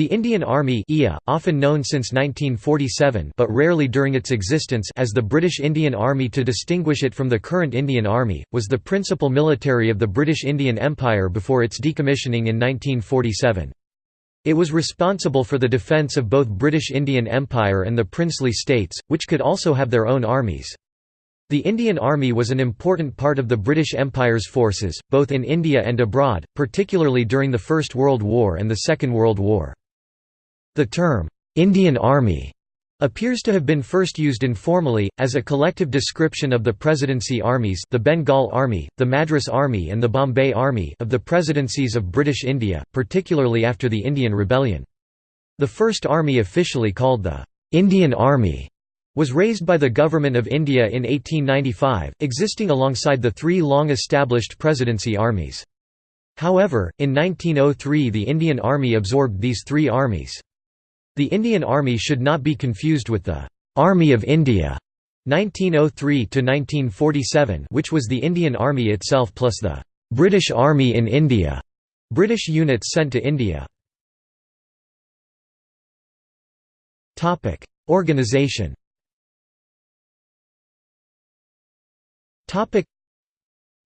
The Indian Army IA, often known since 1947 but rarely during its existence as the British Indian Army to distinguish it from the current Indian Army, was the principal military of the British Indian Empire before its decommissioning in 1947. It was responsible for the defence of both British Indian Empire and the princely states, which could also have their own armies. The Indian Army was an important part of the British Empire's forces, both in India and abroad, particularly during the First World War and the Second World War. The term, "'Indian Army' appears to have been first used informally, as a collective description of the Presidency armies the Bengal Army, the Madras Army and the Bombay Army of the Presidencies of British India, particularly after the Indian Rebellion. The first army officially called the "'Indian Army' was raised by the Government of India in 1895, existing alongside the three long-established Presidency armies. However, in 1903 the Indian Army absorbed these three armies. The Indian Army should not be confused with the Army of India 1903–1947 which was the Indian Army itself plus the British Army in India, British units sent to India. Organization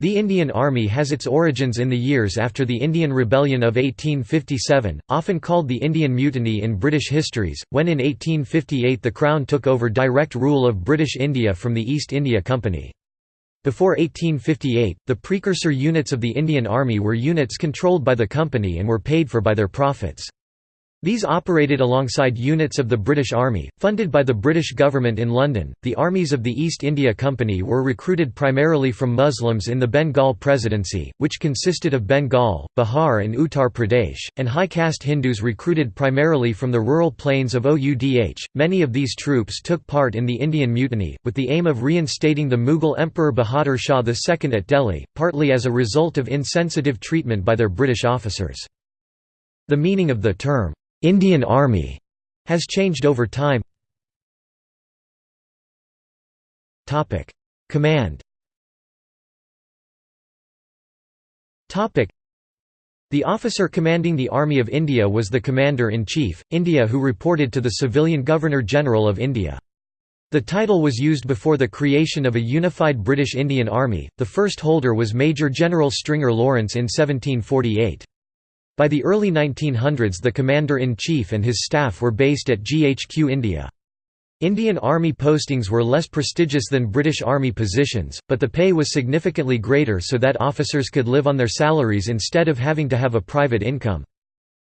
the Indian Army has its origins in the years after the Indian Rebellion of 1857, often called the Indian Mutiny in British histories, when in 1858 the Crown took over direct rule of British India from the East India Company. Before 1858, the precursor units of the Indian Army were units controlled by the company and were paid for by their profits. These operated alongside units of the British Army, funded by the British government in London. The armies of the East India Company were recruited primarily from Muslims in the Bengal Presidency, which consisted of Bengal, Bihar, and Uttar Pradesh, and high caste Hindus recruited primarily from the rural plains of Oudh. Many of these troops took part in the Indian Mutiny, with the aim of reinstating the Mughal Emperor Bahadur Shah II at Delhi, partly as a result of insensitive treatment by their British officers. The meaning of the term, Indian Army has changed over time. Topic: Command. Topic: The officer commanding the Army of India was the Commander-in-Chief, India who reported to the civilian Governor-General of India. The title was used before the creation of a unified British Indian Army, the first holder was Major General Stringer Lawrence in 1748. By the early 1900s the Commander-in-Chief and his staff were based at GHQ India. Indian Army postings were less prestigious than British Army positions, but the pay was significantly greater so that officers could live on their salaries instead of having to have a private income.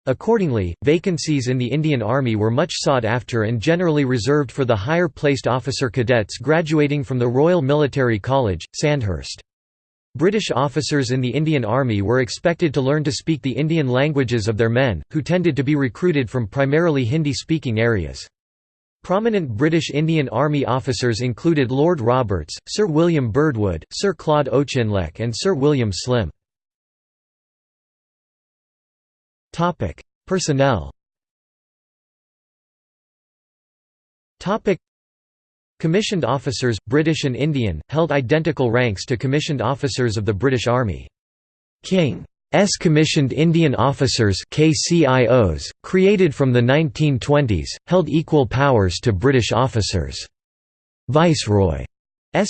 Accordingly, vacancies in the Indian Army were much sought after and generally reserved for the higher placed officer cadets graduating from the Royal Military College, Sandhurst. British officers in the Indian Army were expected to learn to speak the Indian languages of their men, who tended to be recruited from primarily Hindi-speaking areas. Prominent British Indian Army officers included Lord Roberts, Sir William Birdwood, Sir Claude Auchinleck and Sir William Slim. Personnel Commissioned officers, British and Indian, held identical ranks to commissioned officers of the British Army. King's Commissioned Indian Officers KCIOs, created from the 1920s, held equal powers to British officers. Viceroy's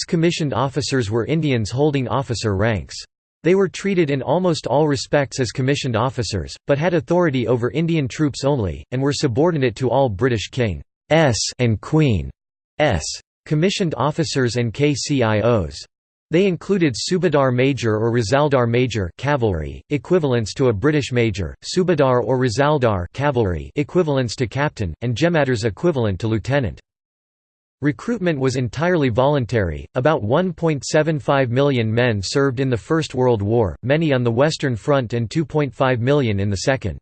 commissioned officers were Indians holding officer ranks. They were treated in almost all respects as commissioned officers, but had authority over Indian troops only, and were subordinate to all British King's and Queen S. commissioned officers and KCIOs. They included Subadar Major or Risaldar Major cavalry, equivalents to a British Major, Subadar or Risaldar cavalry equivalents to captain, and Jemadars equivalent to lieutenant. Recruitment was entirely voluntary, about 1.75 million men served in the First World War, many on the Western Front and 2.5 million in the Second.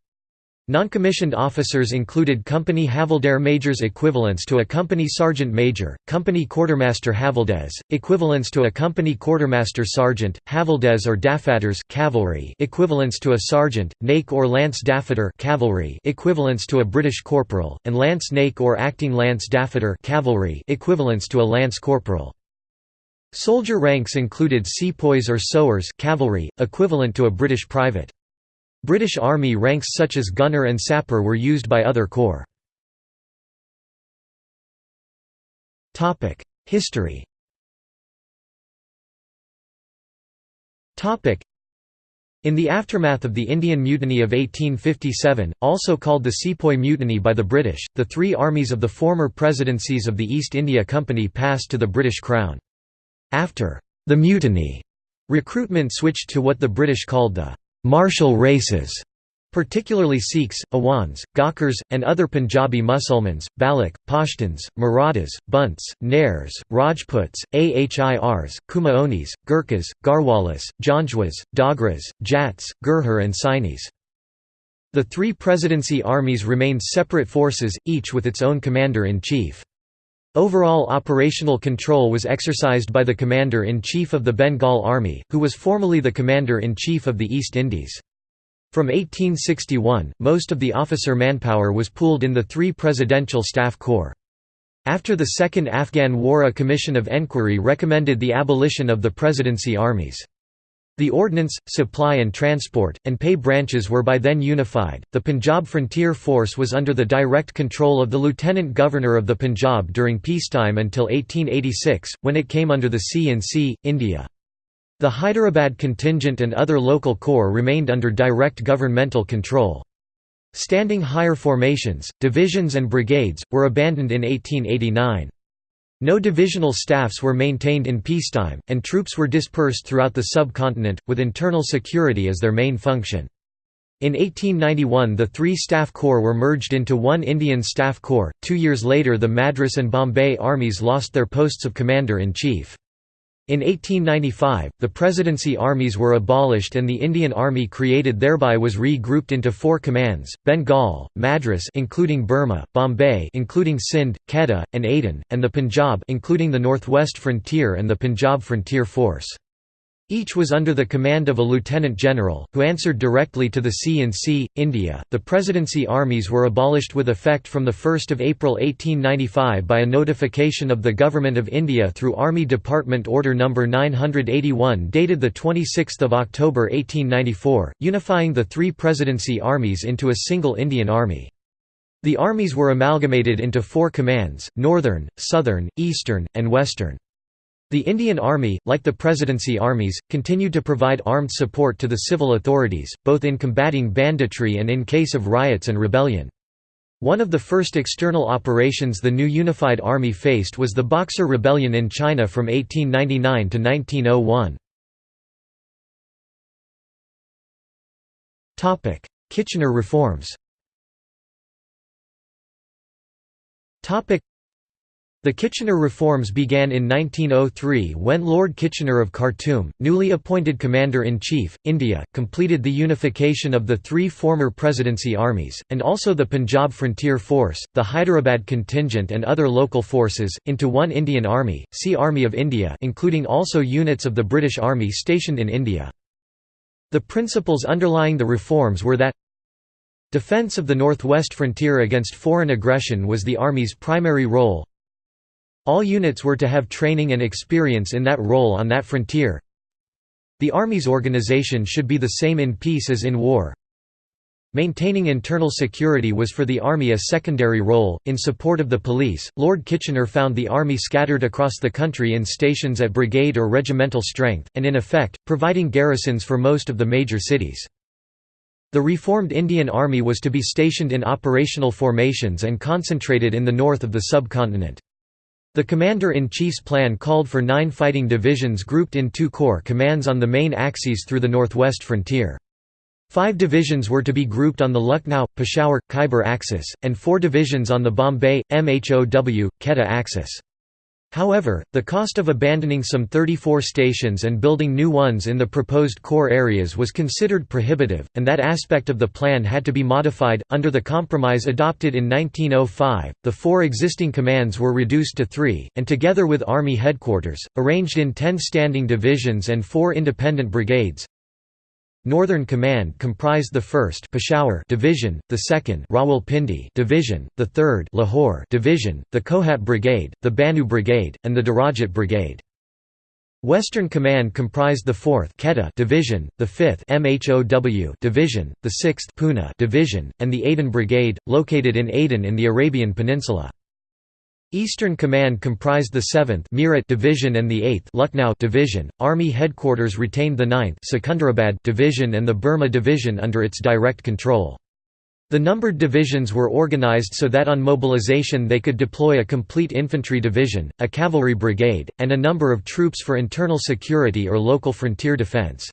Non-commissioned officers included company havildar majors equivalents to a company sergeant major, company quartermaster havildars, equivalents to a company quartermaster sergeant, havildars or daffadars cavalry equivalents to a sergeant, naik or lance daffadar cavalry equivalents to a British corporal, and lance naik or acting lance daffadar cavalry equivalents to a lance corporal. Soldier ranks included sepoys or sowars cavalry, equivalent to a British private. British Army ranks such as gunner and sapper were used by other corps. History in the aftermath of the Indian Mutiny of 1857, also called the Sepoy Mutiny by the British, the three armies of the former presidencies of the East India Company passed to the British Crown. After the mutiny, recruitment switched to what the British called the martial races, particularly Sikhs, Awans, Gakhars, and other Punjabi Musulmans, Baloch, Pashtuns, Marathas, Bunts, Nairs, Rajputs, Ahirs, Kumaonis, Gurkhas, Garhwalis, Janjuas, Dogras, Jats, Gurhar and Sainis. The three presidency armies remained separate forces, each with its own commander-in-chief. Overall operational control was exercised by the Commander-in-Chief of the Bengal Army, who was formerly the Commander-in-Chief of the East Indies. From 1861, most of the officer manpower was pooled in the three Presidential Staff Corps. After the Second Afghan War a commission of enquiry recommended the abolition of the presidency armies. The ordnance, supply and transport, and pay branches were by then unified. The Punjab Frontier Force was under the direct control of the Lieutenant Governor of the Punjab during peacetime until 1886, when it came under the C-in-C, India. The Hyderabad contingent and other local corps remained under direct governmental control. Standing higher formations, divisions and brigades, were abandoned in 1889. No divisional staffs were maintained in peacetime, and troops were dispersed throughout the subcontinent, with internal security as their main function. In 1891 the three staff corps were merged into one Indian Staff Corps. Two years later the Madras and Bombay armies lost their posts of commander-in-chief. In 1895, the presidency armies were abolished and the Indian Army created thereby was re-grouped into four commands: Bengal, Madras including Burma, Bombay including Sindh, Quetta, and Aden, and the Punjab including the Northwest Frontier and the Punjab Frontier Force. Each was under the command of a lieutenant general, who answered directly to the C-in-C, India. The presidency armies were abolished with effect from 1 April 1895 by a notification of the Government of India through Army Department Order No. 981 dated 26 October 1894, unifying the three presidency armies into a single Indian Army. The armies were amalgamated into four commands, Northern, Southern, Eastern, and Western. The Indian Army, like the Presidency armies, continued to provide armed support to the civil authorities, both in combating banditry and in case of riots and rebellion. One of the first external operations the new unified army faced was the Boxer Rebellion in China from 1899 to 1901. Kitchener reforms the Kitchener reforms began in 1903 when Lord Kitchener of Khartoum, newly appointed Commander-in-Chief, India, completed the unification of the three former presidency armies, and also the Punjab Frontier Force, the Hyderabad contingent and other local forces, into one Indian Army, see Army of India including also units of the British Army stationed in India. The principles underlying the reforms were that Defence of the northwest frontier against foreign aggression was the Army's primary role, all units were to have training and experience in that role on that frontier. The Army's organization should be the same in peace as in war. Maintaining internal security was for the Army a secondary role. In support of the police, Lord Kitchener found the Army scattered across the country in stations at brigade or regimental strength, and in effect, providing garrisons for most of the major cities. The reformed Indian Army was to be stationed in operational formations and concentrated in the north of the subcontinent. The Commander-in-Chief's plan called for nine fighting divisions grouped in two corps commands on the main axes through the northwest frontier. Five divisions were to be grouped on the Lucknow, Peshawar, Khyber axis, and four divisions on the Bombay, MHOW, Quetta axis. However, the cost of abandoning some 34 stations and building new ones in the proposed core areas was considered prohibitive, and that aspect of the plan had to be modified. Under the compromise adopted in 1905, the four existing commands were reduced to three, and together with Army headquarters, arranged in ten standing divisions and four independent brigades, Northern Command comprised the 1st Peshawar Division, the 2nd Rawalpindi Division, the 3rd Lahore Division, the Kohat Brigade, the Bannu Brigade, and the Derajat Brigade. Western Command comprised the 4th Quetta Division, the 5th MHOW Division, the 6th Poona Division, and the Aden Brigade, located in Aden in the Arabian Peninsula. Eastern Command comprised the 7th Meerut Division and the 8th Lucknow Division. Army headquarters retained the 9th Secunderabad Division and the Burma Division under its direct control. The numbered divisions were organized so that on mobilization they could deploy a complete infantry division, a cavalry brigade, and a number of troops for internal security or local frontier defense.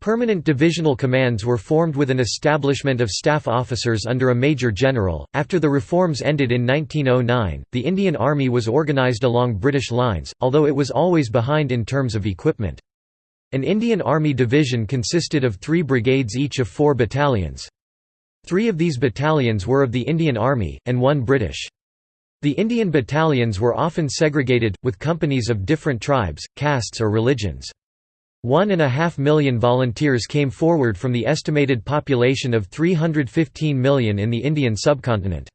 Permanent divisional commands were formed with an establishment of staff officers under a major general. After the reforms ended in 1909, the Indian Army was organised along British lines, although it was always behind in terms of equipment. An Indian Army division consisted of three brigades each of four battalions. Three of these battalions were of the Indian Army, and one British. The Indian battalions were often segregated, with companies of different tribes, castes or religions. One and a half million volunteers came forward from the estimated population of 315 million in the Indian subcontinent.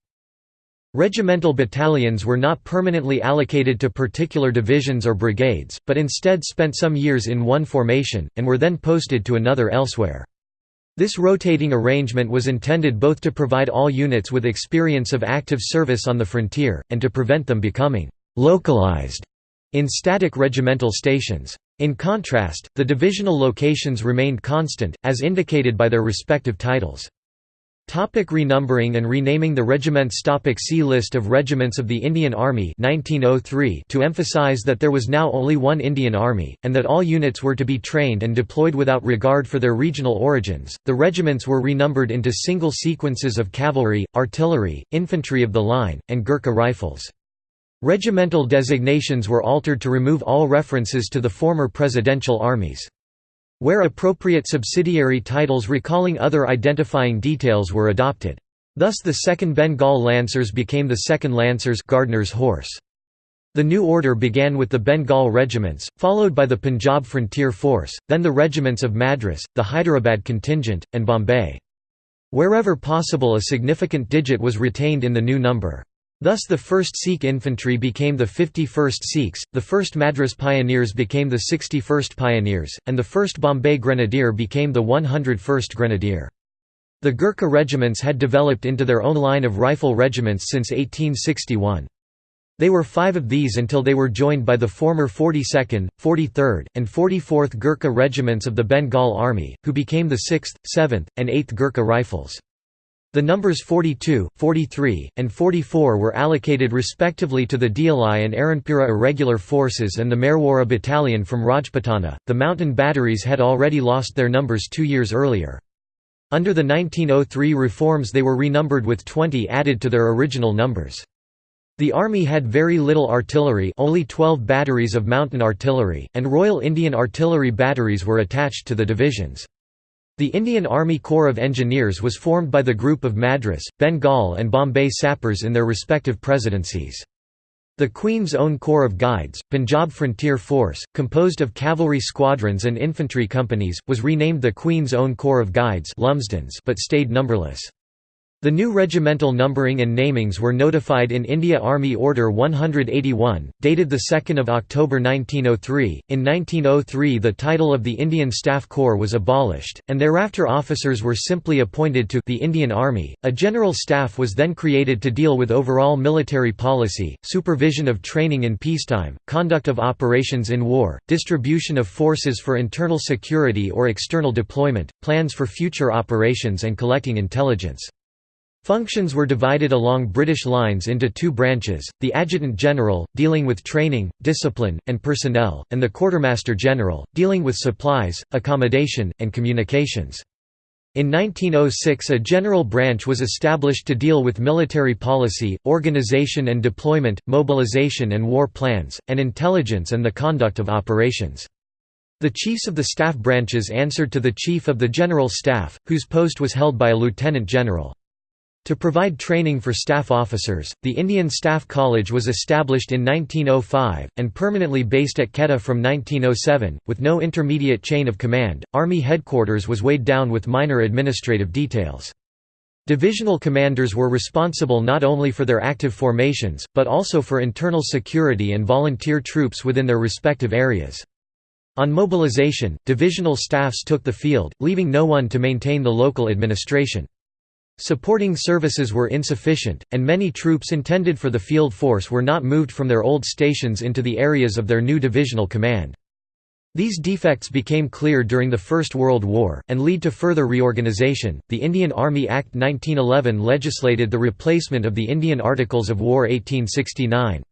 Regimental battalions were not permanently allocated to particular divisions or brigades, but instead spent some years in one formation, and were then posted to another elsewhere. This rotating arrangement was intended both to provide all units with experience of active service on the frontier, and to prevent them becoming «localized» in static regimental stations. In contrast, the divisional locations remained constant, as indicated by their respective titles. Topic renumbering and renaming The regiments Topic See List of regiments of the Indian Army 1903 to emphasize that there was now only one Indian Army, and that all units were to be trained and deployed without regard for their regional origins, the regiments were renumbered into single sequences of cavalry, artillery, infantry of the line, and Gurkha rifles. Regimental designations were altered to remove all references to the former presidential armies. Where appropriate subsidiary titles recalling other identifying details were adopted. Thus the 2nd Bengal Lancers became the 2nd Lancers Gardner's Horse. The new order began with the Bengal regiments, followed by the Punjab Frontier Force, then the regiments of Madras, the Hyderabad contingent, and Bombay. Wherever possible a significant digit was retained in the new number. Thus the 1st Sikh Infantry became the 51st Sikhs, the 1st Madras Pioneers became the 61st Pioneers, and the 1st Bombay Grenadier became the 101st Grenadier. The Gurkha regiments had developed into their own line of rifle regiments since 1861. They were five of these until they were joined by the former 42nd, 43rd, and 44th Gurkha regiments of the Bengal Army, who became the 6th, 7th, and 8th Gurkha Rifles. The numbers 42, 43, and 44 were allocated respectively to the Deoli and Erinpura irregular forces and the Marwara battalion from Rajputana. The mountain batteries had already lost their numbers two years earlier. Under the 1903 reforms they were renumbered with 20 added to their original numbers. The army had very little artillery only 12 batteries of mountain artillery, and Royal Indian Artillery batteries were attached to the divisions. The Indian Army Corps of Engineers was formed by the group of Madras, Bengal and Bombay sappers in their respective presidencies. The Queen's Own Corps of Guides, Punjab Frontier Force, composed of cavalry squadrons and infantry companies, was renamed the Queen's Own Corps of Guides but stayed numberless. The new regimental numbering and namings were notified in India Army Order 181, dated 2 October 1903. In 1903 the title of the Indian Staff Corps was abolished, and thereafter officers were simply appointed to the Indian Army. A general staff was then created to deal with overall military policy, supervision of training in peacetime, conduct of operations in war, distribution of forces for internal security or external deployment, plans for future operations and collecting intelligence. Functions were divided along British lines into two branches, the Adjutant General, dealing with training, discipline, and personnel, and the Quartermaster General, dealing with supplies, accommodation, and communications. In 1906 a general branch was established to deal with military policy, organization and deployment, mobilization and war plans, and intelligence and the conduct of operations. The chiefs of the staff branches answered to the Chief of the General Staff, whose post was held by a lieutenant general. To provide training for staff officers, the Indian Staff College was established in 1905, and permanently based at Quetta from 1907, with no intermediate chain of command. Army headquarters was weighed down with minor administrative details. Divisional commanders were responsible not only for their active formations, but also for internal security and volunteer troops within their respective areas. On mobilization, divisional staffs took the field, leaving no one to maintain the local administration. Supporting services were insufficient, and many troops intended for the field force were not moved from their old stations into the areas of their new divisional command. These defects became clear during the First World War, and lead to further reorganization. The Indian Army Act 1911 legislated the replacement of the Indian Articles of War 1869.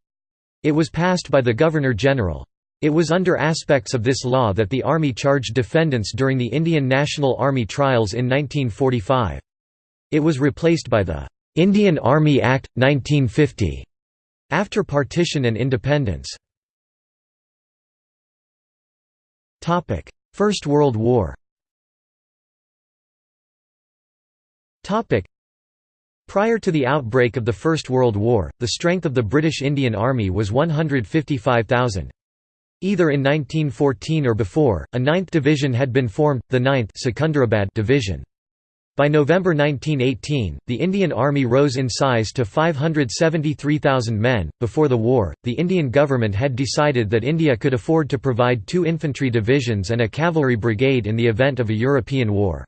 It was passed by the Governor-General. It was under aspects of this law that the Army charged defendants during the Indian National Army trials in 1945. It was replaced by the Indian Army Act, 1950, after partition and independence. First World War Prior to the outbreak of the First World War, the strength of the British Indian Army was 155,000. Either in 1914 or before, a 9th Division had been formed, the 9th Secunderabad Division. By November 1918, the Indian Army rose in size to 573,000 men. Before the war, the Indian government had decided that India could afford to provide two infantry divisions and a cavalry brigade in the event of a European war.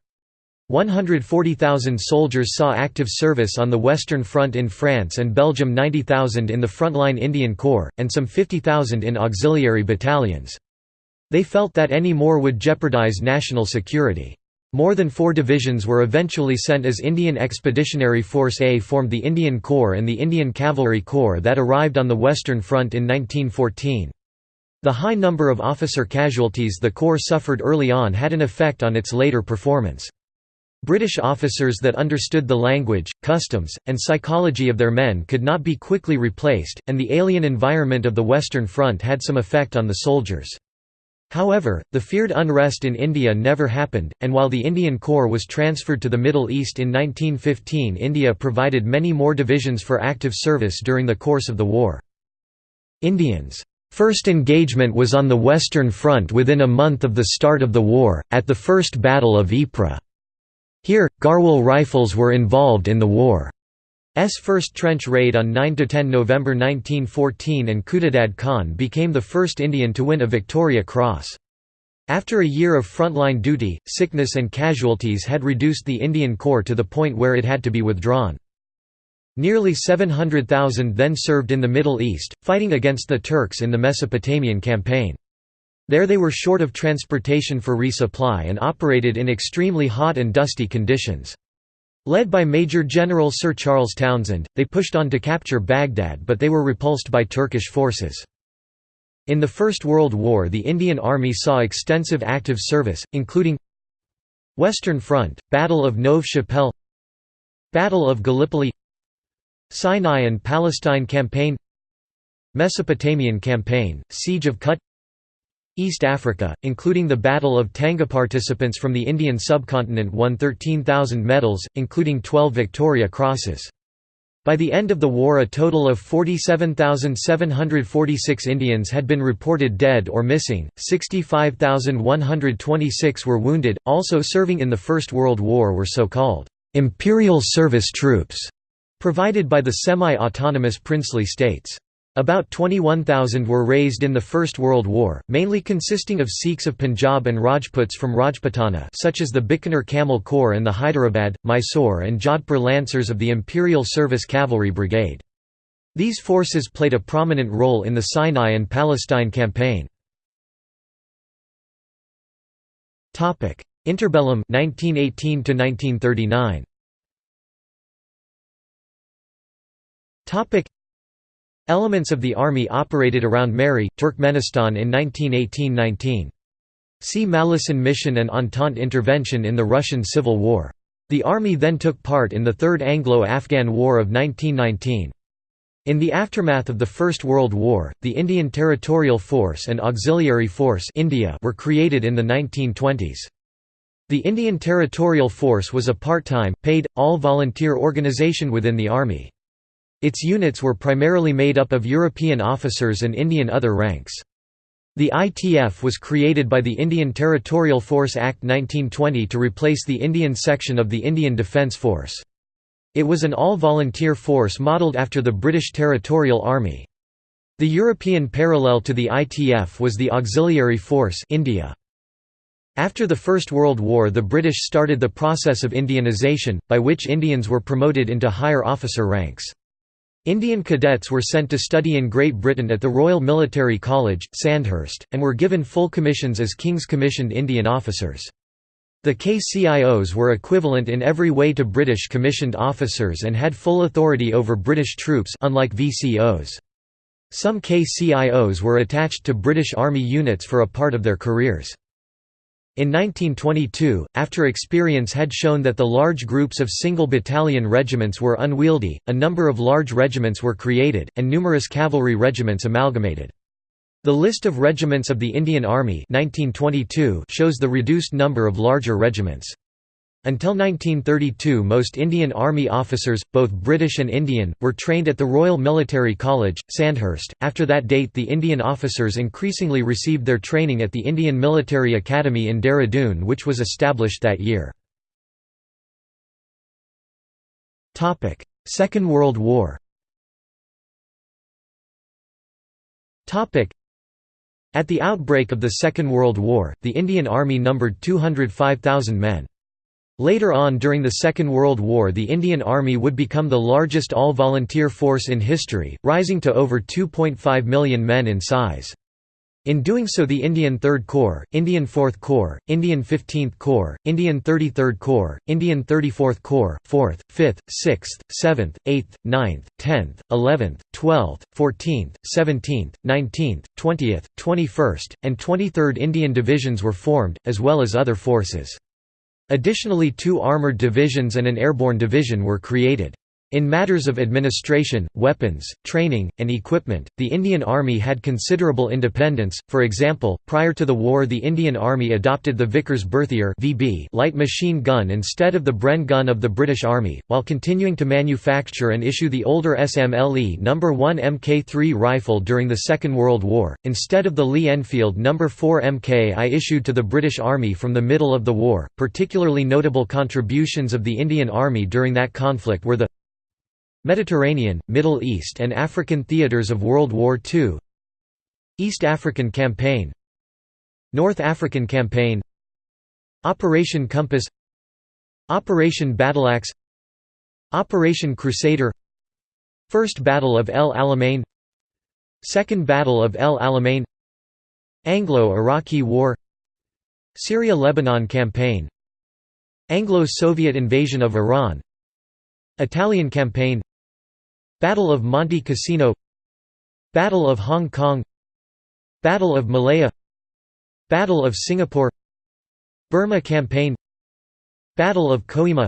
140,000 soldiers saw active service on the Western Front in France and Belgium 90,000 in the frontline Indian Corps, and some 50,000 in auxiliary battalions. They felt that any more would jeopardize national security. More than four divisions were eventually sent as Indian Expeditionary Force A formed the Indian Corps and the Indian Cavalry Corps that arrived on the Western Front in 1914. The high number of officer casualties the Corps suffered early on had an effect on its later performance. British officers that understood the language, customs, and psychology of their men could not be quickly replaced, and the alien environment of the Western Front had some effect on the soldiers. However, the feared unrest in India never happened, and while the Indian Corps was transferred to the Middle East in 1915 India provided many more divisions for active service during the course of the war. Indians' first engagement was on the Western Front within a month of the start of the war, at the First Battle of Ypres. Here, Garhwal Rifles were involved in the war. S first trench raid on 9–10 November 1914 and Khudadad Khan became the first Indian to win a Victoria Cross. After a year of frontline duty, sickness and casualties had reduced the Indian Corps to the point where it had to be withdrawn. Nearly 700,000 then served in the Middle East, fighting against the Turks in the Mesopotamian campaign. There they were short of transportation for resupply and operated in extremely hot and dusty conditions. Led by Major General Sir Charles Townshend, they pushed on to capture Baghdad but they were repulsed by Turkish forces. In the First World War the Indian Army saw extensive active service, including Western Front, Battle of Neuve Chapelle Battle of Gallipoli Sinai and Palestine Campaign Mesopotamian Campaign, Siege of Kut East Africa, including the Battle of Tanga participants from the Indian subcontinent won 13,000 medals, including 12 Victoria Crosses. By the end of the war a total of 47,746 Indians had been reported dead or missing, 65,126 were wounded. Also serving in the First World War were so-called «imperial service troops» provided by the semi-autonomous princely states. About 21,000 were raised in the First World War, mainly consisting of Sikhs of Punjab and Rajputs from Rajputana such as the Bikaner Camel Corps and the Hyderabad, Mysore and Jodhpur Lancers of the Imperial Service Cavalry Brigade. These forces played a prominent role in the Sinai and Palestine campaign. Interbellum 1918 1939. Elements of the army operated around Mary, Turkmenistan in 1918–19. See Malleson Mission and Entente intervention in the Russian Civil War. The army then took part in the Third Anglo-Afghan War of 1919. In the aftermath of the First World War, the Indian Territorial Force and Auxiliary Force India were created in the 1920s. The Indian Territorial Force was a part-time, paid, all-volunteer organisation within the Army. Its units were primarily made up of European officers and Indian other ranks. The ITF was created by the Indian Territorial Force Act 1920 to replace the Indian section of the Indian Defence Force. It was an all-volunteer force modelled after the British Territorial Army. The European parallel to the ITF was the Auxiliary Force India. After the First World War the British started the process of Indianization, by which Indians were promoted into higher officer ranks. Indian cadets were sent to study in Great Britain at the Royal Military College, Sandhurst, and were given full commissions as King's Commissioned Indian officers. The KCIOs were equivalent in every way to British commissioned officers and had full authority over British troops unlike VCOs. Some KCIOs were attached to British Army units for a part of their careers. In 1922, after experience had shown that the large groups of single battalion regiments were unwieldy, a number of large regiments were created, and numerous cavalry regiments amalgamated. The list of regiments of the Indian Army 1922 shows the reduced number of larger regiments. Until 1932 most Indian Army officers, both British and Indian, were trained at the Royal Military College, Sandhurst. After that date the Indian officers increasingly received their training at the Indian Military Academy in Dehradun which was established that year. Second World War At the outbreak of the Second World War, the Indian Army numbered 205,000 men. Later on during the Second World War the Indian Army would become the largest all-volunteer force in history, rising to over 2.5 million men in size. In doing so the Indian Third Corps, Indian Fourth Corps, Indian Fifteenth Corps, Indian Thirty-Third Corps, Indian Thirty-Fourth Corps, 4th, 5th, 6th, 7th, 8th, 9th, 10th, 11th, 12th, 14th, 17th, 19th, 20th, 21st, and 23rd Indian Divisions were formed, as well as other forces. Additionally two armoured divisions and an airborne division were created. In matters of administration, weapons, training, and equipment, the Indian Army had considerable independence. For example, prior to the war, the Indian Army adopted the Vickers Berthier light machine gun instead of the Bren gun of the British Army, while continuing to manufacture and issue the older SMLE No. 1 Mk3 rifle during the Second World War, instead of the Lee Enfield No. 4 Mk I issued to the British Army from the middle of the war. Particularly notable contributions of the Indian Army during that conflict were the Mediterranean, Middle East and African theaters of World War II East African Campaign. North African Campaign. Operation Compass. Operation Battleaxe Operation Crusader. First Battle of El Alamein. Second Battle of El Alamein. Anglo-Iraqi War. Syria–Lebanon Campaign. Anglo-Soviet invasion of Iran. Italian Campaign Battle of Monte Cassino Battle of Hong Kong Battle of Malaya Battle of Singapore Burma Campaign Battle of Kohima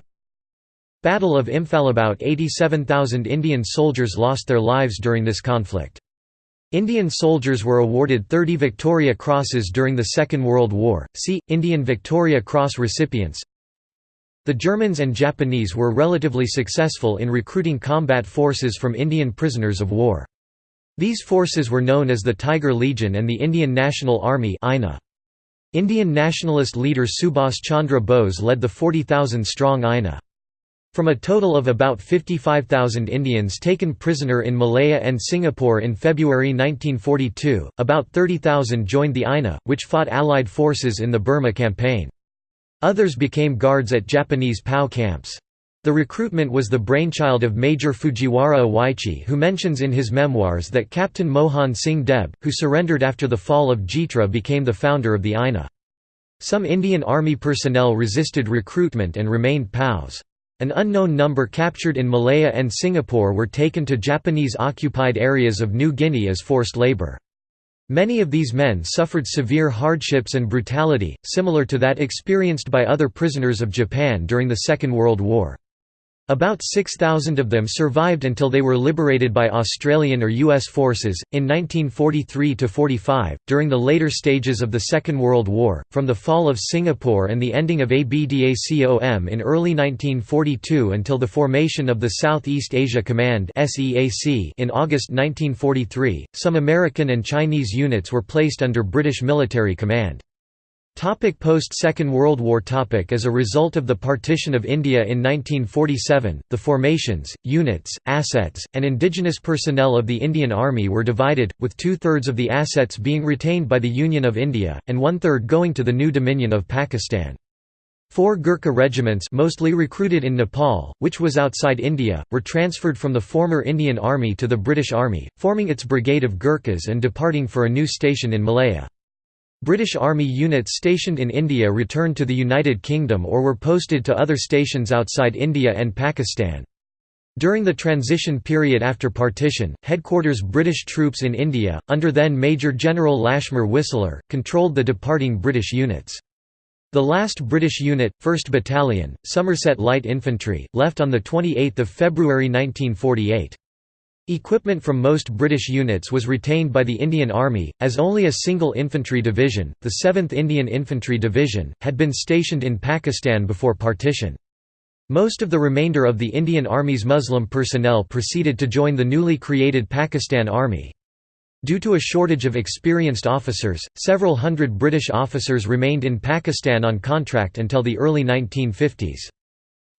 Battle of Imphal About 87,000 Indian soldiers lost their lives during this conflict. Indian soldiers were awarded 30 Victoria Crosses during the Second World War. See Indian Victoria Cross recipients. The Germans and Japanese were relatively successful in recruiting combat forces from Indian prisoners of war. These forces were known as the Tiger Legion and the Indian National Army Indian nationalist leader Subhas Chandra Bose led the 40,000-strong INA. From a total of about 55,000 Indians taken prisoner in Malaya and Singapore in February 1942, about 30,000 joined the INA, which fought Allied forces in the Burma campaign. Others became guards at Japanese POW camps. The recruitment was the brainchild of Major Fujiwara Iwaichi who mentions in his memoirs that Captain Mohan Singh Deb, who surrendered after the fall of Jitra became the founder of the INA. Some Indian Army personnel resisted recruitment and remained POWs. An unknown number captured in Malaya and Singapore were taken to Japanese-occupied areas of New Guinea as forced labour. Many of these men suffered severe hardships and brutality, similar to that experienced by other prisoners of Japan during the Second World War. About 6,000 of them survived until they were liberated by Australian or U.S. forces. In 1943 45, during the later stages of the Second World War, from the fall of Singapore and the ending of ABDACOM in early 1942 until the formation of the Southeast Asia Command in August 1943, some American and Chinese units were placed under British military command. Topic Post-Second World War topic As a result of the partition of India in 1947, the formations, units, assets, and indigenous personnel of the Indian Army were divided, with two-thirds of the assets being retained by the Union of India, and one-third going to the new Dominion of Pakistan. Four Gurkha regiments mostly recruited in Nepal, which was outside India, were transferred from the former Indian Army to the British Army, forming its Brigade of Gurkhas and departing for a new station in Malaya. British Army units stationed in India returned to the United Kingdom or were posted to other stations outside India and Pakistan. During the transition period after partition, headquarters British troops in India, under then Major General Lashmer Whistler, controlled the departing British units. The last British unit, 1st Battalion, Somerset Light Infantry, left on 28 February 1948. Equipment from most British units was retained by the Indian Army, as only a single infantry division, the 7th Indian Infantry Division, had been stationed in Pakistan before partition. Most of the remainder of the Indian Army's Muslim personnel proceeded to join the newly created Pakistan Army. Due to a shortage of experienced officers, several hundred British officers remained in Pakistan on contract until the early 1950s.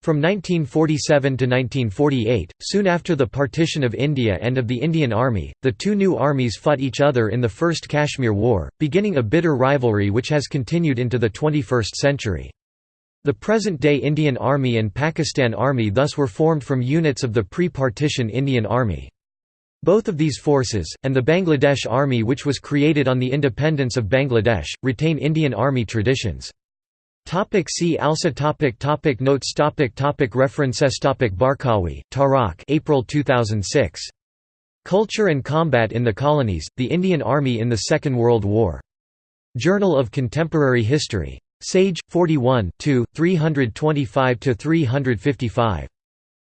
From 1947 to 1948, soon after the partition of India and of the Indian Army, the two new armies fought each other in the First Kashmir War, beginning a bitter rivalry which has continued into the 21st century. The present-day Indian Army and Pakistan Army thus were formed from units of the pre-partition Indian Army. Both of these forces, and the Bangladesh Army which was created on the independence of Bangladesh, retain Indian Army traditions. Topic see also topic topic Notes topic topic References topic Barkawi, Tarak April 2006. Culture and Combat in the Colonies, The Indian Army in the Second World War. Journal of Contemporary History. Sage, 41 325–355.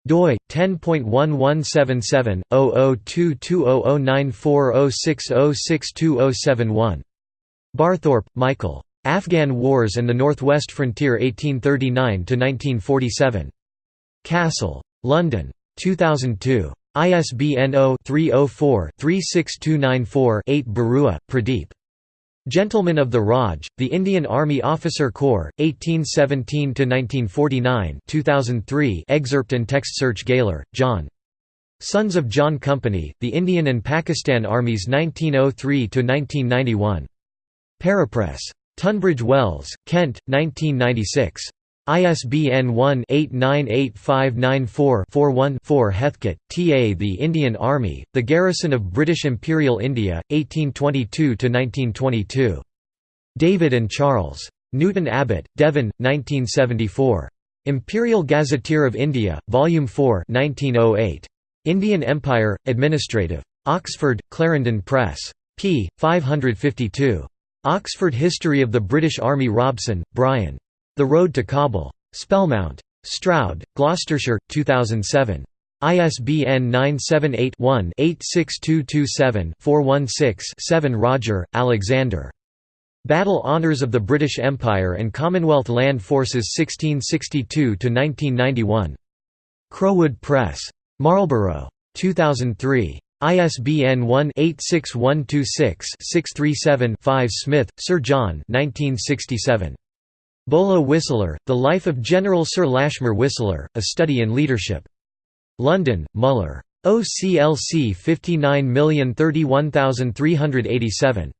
doi 10.1177/0022009406062071. Barthorpe, Michael. Afghan Wars and the Northwest Frontier 1839–1947. Castle. London. 2002. ISBN 0-304-36294-8 Barua, Pradeep. Gentlemen of the Raj, The Indian Army Officer Corps, 1817–1949 2003 excerpt and text search Gaylor, John. Sons of John Company, The Indian and Pakistan Armies 1903–1991. Parapress. Tunbridge Wells, Kent, 1996. ISBN 1-898594-41-4 Heathcote, T. A. The Indian Army, The Garrison of British Imperial India, 1822–1922. David and Charles. Newton Abbot, Devon, 1974. Imperial Gazetteer of India, Volume 4 1908. Indian Empire, Administrative. Oxford, Clarendon Press. p. 552. Oxford History of the British Army Robson, Brian. The Road to Kabul. Spellmount. Stroud, Gloucestershire, 2007. ISBN 978-1-86227-416-7 Rodger, Alexander. Battle Honours of the British Empire and Commonwealth Land Forces 1662–1991. Crowood Press. Marlborough. 2003. ISBN 1-86126-637-5 Smith, Sir John 1967. Bolo Whistler, The Life of General Sir Lashmer Whistler, A Study in Leadership. London, Muller. OCLC 59031387.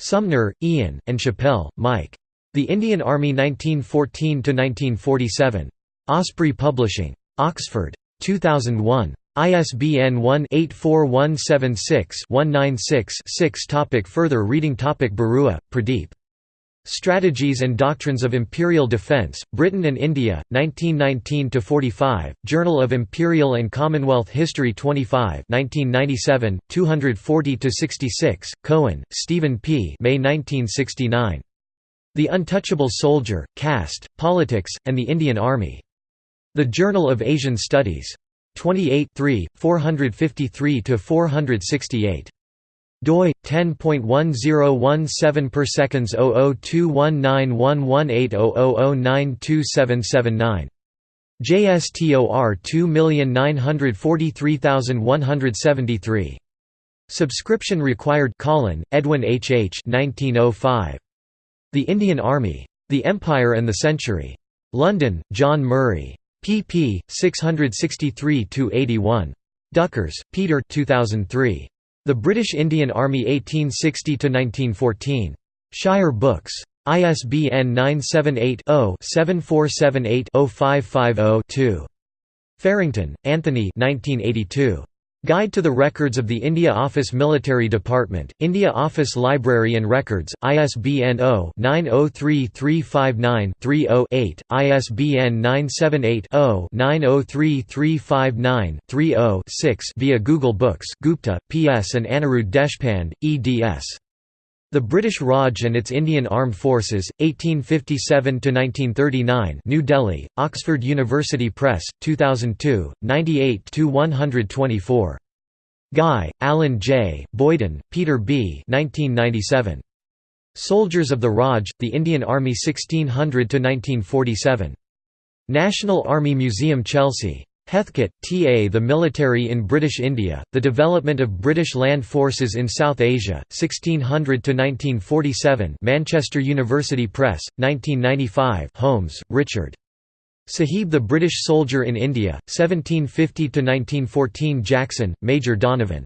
Sumner, Ian, and Chappell, Mike. The Indian Army 1914–1947. Osprey Publishing. Oxford. 2001. ISBN 1-84176-196-6 Topic Further reading Topic Barua, Pradeep. Strategies and Doctrines of Imperial Defence, Britain and India, 1919–45, Journal of Imperial and Commonwealth History 25 1997, 240–66, Cohen, Stephen P. May 1969. The Untouchable Soldier, Caste, Politics, and the Indian Army. The Journal of Asian Studies. 28 453 468 doi 10.1017 per seconds 0021911800092779 JSTOR 2943173 Subscription required Collen, Edwin H. H. 1905. The Indian Army. The Empire and the Century. London, John Murray. Pp. 663–81. Duckers, Peter 2003. The British Indian Army 1860–1914. Shire Books. ISBN 978-0-7478-0550-2. Farrington, Anthony 1982. Guide to the Records of the India Office Military Department, India Office Library and Records, ISBN 0-903359-30-8, ISBN 978-0-903359-30-6 via Google Books Gupta, P.S. and Anirudh Deshpande, eds. The British Raj and its Indian Armed Forces, 1857–1939 New Delhi, Oxford University Press, 2002, 98–124. Guy, Alan J., Boyden, Peter B. 1997. Soldiers of the Raj, the Indian Army 1600–1947. National Army Museum Chelsea. Heathcote, T. A. The Military in British India, The Development of British Land Forces in South Asia, 1600–1947 Manchester University Press, 1995 Holmes, Richard. Sahib the British Soldier in India, 1750–1914 Jackson, Major Donovan.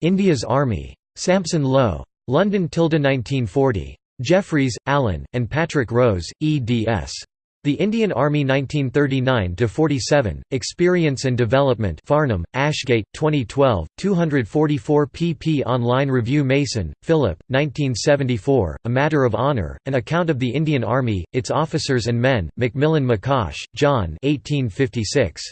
India's Army. Sampson Low. London 1940. Jeffreys, Alan, and Patrick Rose, eds. The Indian Army 1939–47, Experience and Development Farnham, Ashgate, 2012, 244 pp Online review Mason, Philip, 1974, A Matter of Honour, An Account of the Indian Army, Its Officers and Men, Macmillan McCosh, John 1856.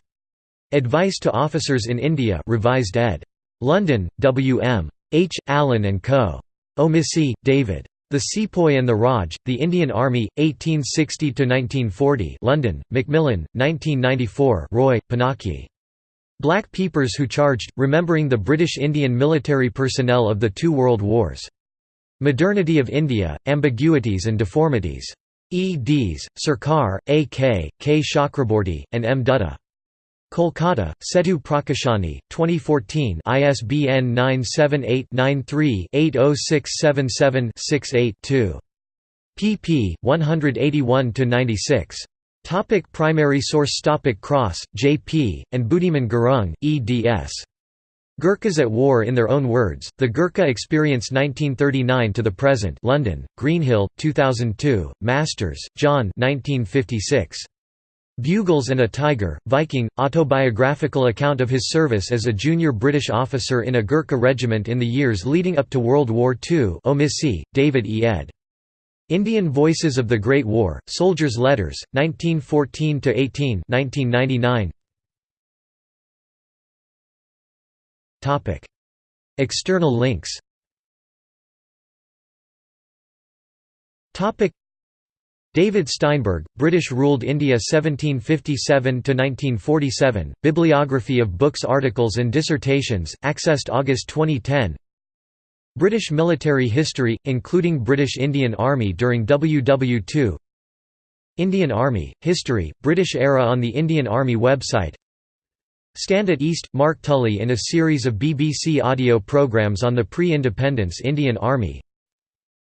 Advice to Officers in India revised ed. London, W. M. H. Allen & Co. Omissi, David. The Sepoy and the Raj, The Indian Army, 1860–1940 London, Macmillan, 1994 Roy, Pinaki. Black Peepers Who Charged, Remembering the British Indian Military Personnel of the Two World Wars. Modernity of India, Ambiguities and Deformities. E.D.s, Sarkar, A. K., K. Chakraborty, and M. Dutta. Kolkata, Setu Prakashani, 2014 ISBN 978-93-80677-68-2. pp. 181–96. Topic primary source Topic Cross, J.P., and Budiman Gurung, eds. Gurkhas at War in Their Own Words, The Gurkha Experience 1939 to the Present London, Greenhill, 2002, Masters, John 1956. Bugles and a Tiger, Viking, autobiographical account of his service as a junior British officer in a Gurkha regiment in the years leading up to World War II Omissi, David E. ed. Indian Voices of the Great War, Soldiers' Letters, 1914–18 1999. External links David Steinberg, British-ruled India 1757–1947, Bibliography of books articles and dissertations, accessed August 2010 British military history, including British Indian Army during WW2 Indian Army, History, British era on the Indian Army website. Stand at East, Mark Tully in a series of BBC audio programmes on the pre-independence Indian Army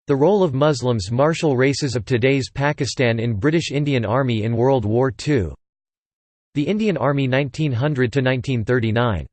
the role of Muslims martial races of today's Pakistan in British Indian Army in World War II. The Indian Army 1900–1939